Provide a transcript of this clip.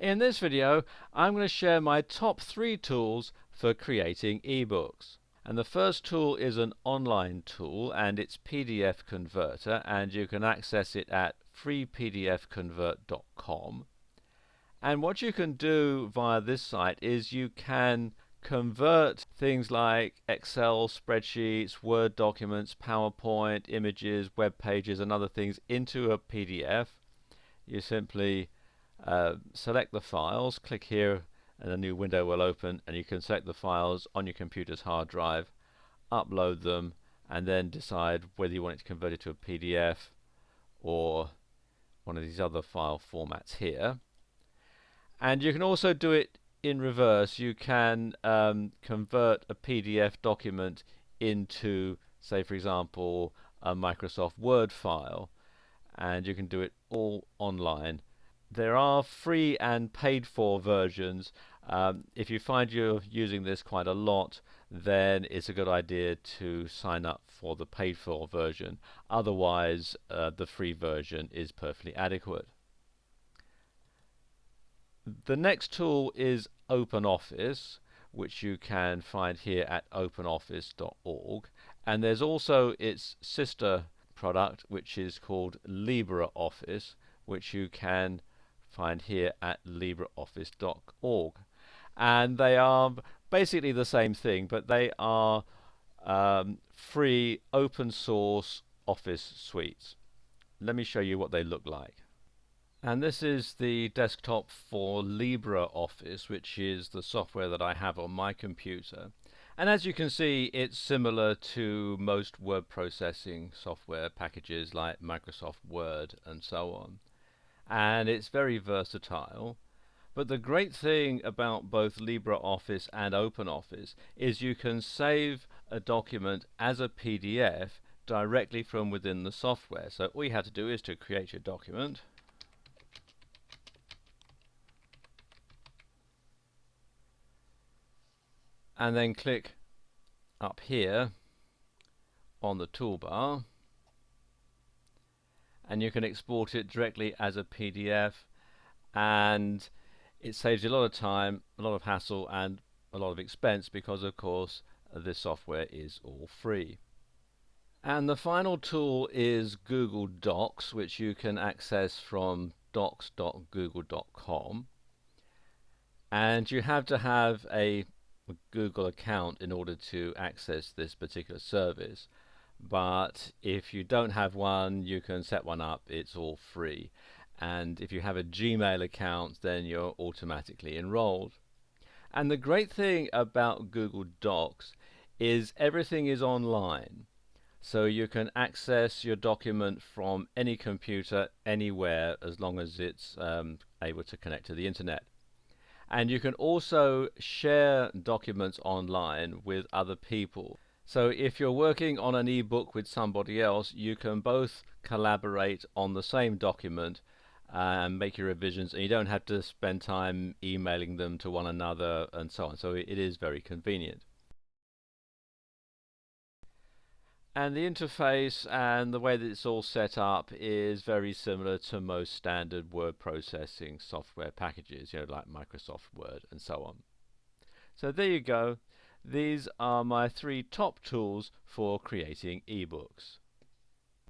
In this video, I'm going to share my top three tools for creating ebooks. And the first tool is an online tool and it's PDF Converter and you can access it at freepdfconvert.com. And what you can do via this site is you can convert things like Excel spreadsheets, Word documents, PowerPoint, images, web pages and other things into a PDF. You simply uh, select the files, click here and a new window will open and you can select the files on your computer's hard drive, upload them and then decide whether you want it to convert it to a PDF or one of these other file formats here. And you can also do it in reverse. You can um, convert a PDF document into, say for example, a Microsoft Word file and you can do it all online there are free and paid for versions. Um, if you find you're using this quite a lot, then it's a good idea to sign up for the paid for version. Otherwise, uh, the free version is perfectly adequate. The next tool is OpenOffice, which you can find here at openoffice.org. And there's also its sister product, which is called LibreOffice, which you can find here at LibreOffice.org. And they are basically the same thing, but they are um, free open source Office suites. Let me show you what they look like. And this is the desktop for LibreOffice, which is the software that I have on my computer. And as you can see, it's similar to most word processing software packages like Microsoft Word and so on and it's very versatile. But the great thing about both LibreOffice and OpenOffice is you can save a document as a PDF directly from within the software. So all you have to do is to create your document. And then click up here on the toolbar and you can export it directly as a PDF and it saves you a lot of time, a lot of hassle and a lot of expense because of course this software is all free. And the final tool is Google Docs which you can access from docs.google.com and you have to have a Google account in order to access this particular service but if you don't have one you can set one up. It's all free. And if you have a Gmail account then you're automatically enrolled. And the great thing about Google Docs is everything is online. So you can access your document from any computer anywhere as long as it's um, able to connect to the internet. And you can also share documents online with other people so if you're working on an ebook with somebody else, you can both collaborate on the same document uh, and make your revisions and you don't have to spend time emailing them to one another and so on. So it is very convenient. And the interface and the way that it's all set up is very similar to most standard word processing software packages, you know, like Microsoft Word and so on. So there you go. These are my three top tools for creating ebooks.